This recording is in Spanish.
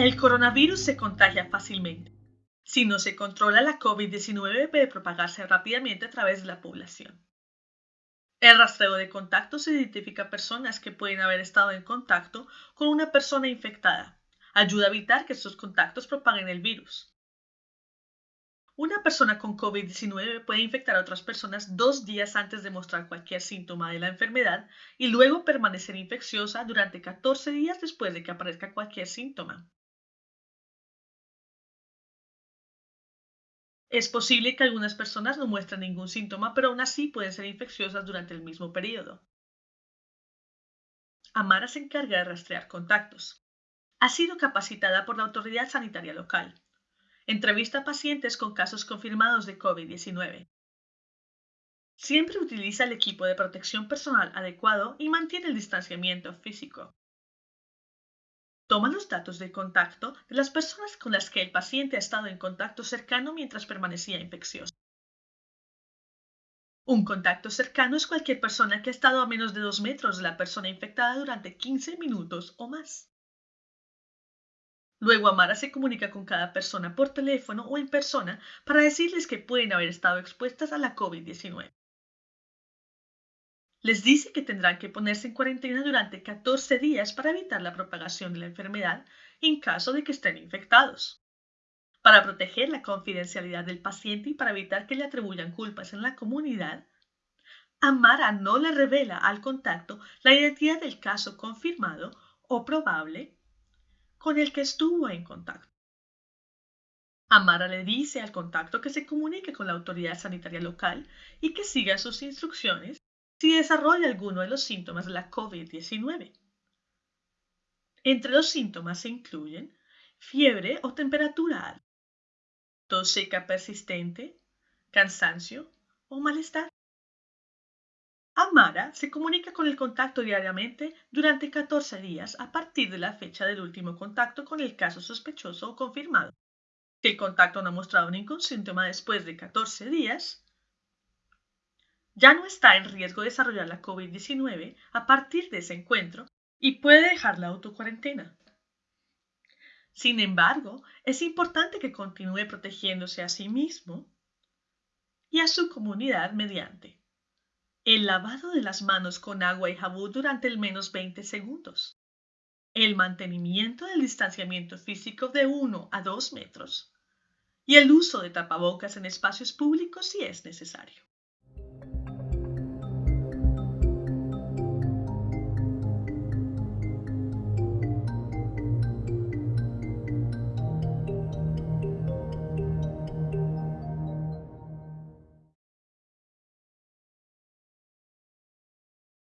El coronavirus se contagia fácilmente. Si no se controla, la COVID-19 puede propagarse rápidamente a través de la población. El rastreo de contactos identifica personas que pueden haber estado en contacto con una persona infectada. Ayuda a evitar que estos contactos propaguen el virus. Una persona con COVID-19 puede infectar a otras personas dos días antes de mostrar cualquier síntoma de la enfermedad y luego permanecer infecciosa durante 14 días después de que aparezca cualquier síntoma. Es posible que algunas personas no muestren ningún síntoma, pero aún así pueden ser infecciosas durante el mismo periodo. Amara se encarga de rastrear contactos. Ha sido capacitada por la autoridad sanitaria local. Entrevista a pacientes con casos confirmados de COVID-19. Siempre utiliza el equipo de protección personal adecuado y mantiene el distanciamiento físico. Toma los datos de contacto de las personas con las que el paciente ha estado en contacto cercano mientras permanecía infeccioso. Un contacto cercano es cualquier persona que ha estado a menos de 2 metros de la persona infectada durante 15 minutos o más. Luego Amara se comunica con cada persona por teléfono o en persona para decirles que pueden haber estado expuestas a la COVID-19. Les dice que tendrán que ponerse en cuarentena durante 14 días para evitar la propagación de la enfermedad en caso de que estén infectados. Para proteger la confidencialidad del paciente y para evitar que le atribuyan culpas en la comunidad, Amara no le revela al contacto la identidad del caso confirmado o probable con el que estuvo en contacto. Amara le dice al contacto que se comunique con la autoridad sanitaria local y que siga sus instrucciones si desarrolla alguno de los síntomas de la COVID-19. Entre los síntomas se incluyen fiebre o temperatura alta, tos seca persistente, cansancio o malestar. Amara se comunica con el contacto diariamente durante 14 días a partir de la fecha del último contacto con el caso sospechoso o confirmado. Si el contacto no ha mostrado ningún síntoma después de 14 días, ya no está en riesgo de desarrollar la COVID-19 a partir de ese encuentro y puede dejar la autocuarentena. Sin embargo, es importante que continúe protegiéndose a sí mismo y a su comunidad mediante el lavado de las manos con agua y jabón durante al menos 20 segundos, el mantenimiento del distanciamiento físico de 1 a 2 metros y el uso de tapabocas en espacios públicos si es necesario.